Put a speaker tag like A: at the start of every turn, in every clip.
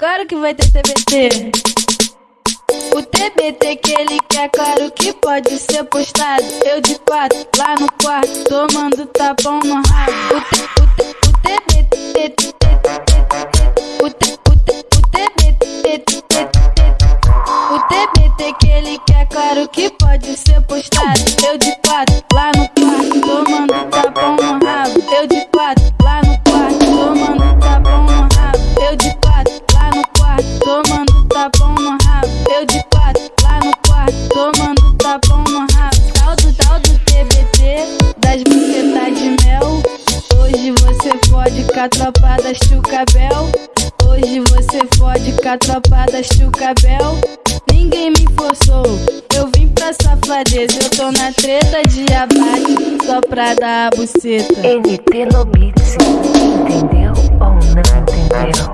A: Claro que vai ter TBT. O TBT que ele quer, claro que pode ser postado. Eu de quatro, lá no quarto, tomando tapão no rabo. O, TBT. O, TBT. O TBT que ele quer, claro que pode ser postado. Eu de quatro, lá no quarto, tomando tapão no. Com a tropa das Chucabel. Hoje você fode com a tropa das Chucabel. Ninguém me forçou, eu vim pra safadeza. Eu tô na treta de abate, só pra dar a buceta.
B: NT no entendeu ou não entendeu?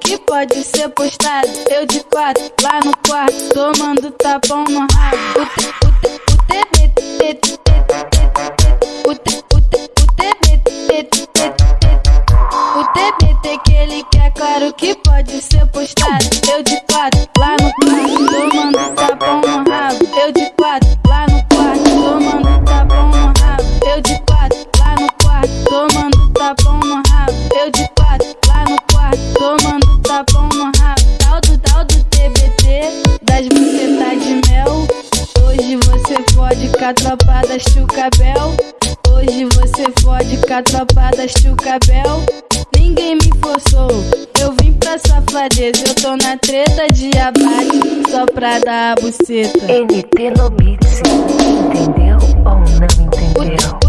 A: Que pode ser postado. Eu de quatro, lá no quarto, tomando tapão no rabo. O, t, o, t, o TBT. O, t, o, t, o TBT. O TBT que ele quer, claro que pode ser postado. Eu de quatro, lá no quarto, fode com a tropa da Chucabel. Hoje você fode com a tropa da Chucabel. Ninguém me forçou, eu vim pra safadeza. Eu tô na treta de abate, só pra dar a buceta.
B: NT no beat, entendeu ou não entendeu?